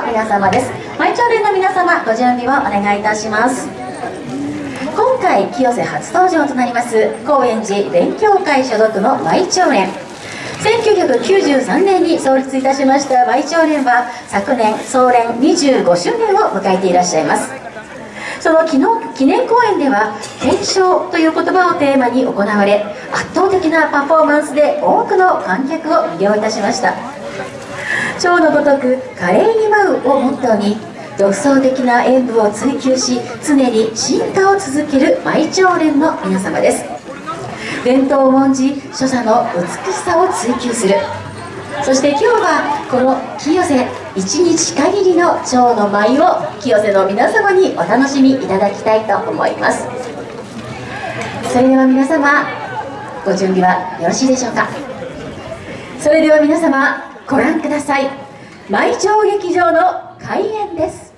の皆様です。舞町連の皆様ご準備をお願いいたします。今回清瀬初登場となります高円寺勉強会所属の舞町連。1993年に創立いたしました舞町連は昨年総連25周年を迎えていらっしゃいます。その記念公演では「検証」という言葉をテーマに行われ圧倒的なパフォーマンスで多くの観客を魅了いたしました。蝶のごとく華麗に舞うをモットーに独創的な演舞を追求し常に進化を続ける舞長連の皆様です。伝統を重んじ所作の美しさを追求する。そして今日はこの清瀬一日限りの蝶の舞を清瀬の皆様にお楽しみいただきたいと思います。それでは皆様ご準備はよろしいでしょうか？それでは皆様ご覧ください。舞町劇場の開演です。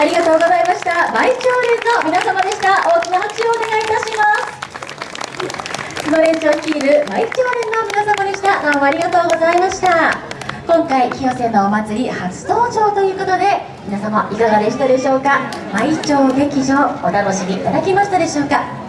ありがとうございました。倍長連の皆様でした。大きな拍手をお願いいたします。このレンを率いる倍長連の皆様でした。どうもありがとうございました。今回清瀬のお祭り初登場ということで皆様いかがでしたでしょうか。毎朝劇場お楽しみいただきましたでしょうか。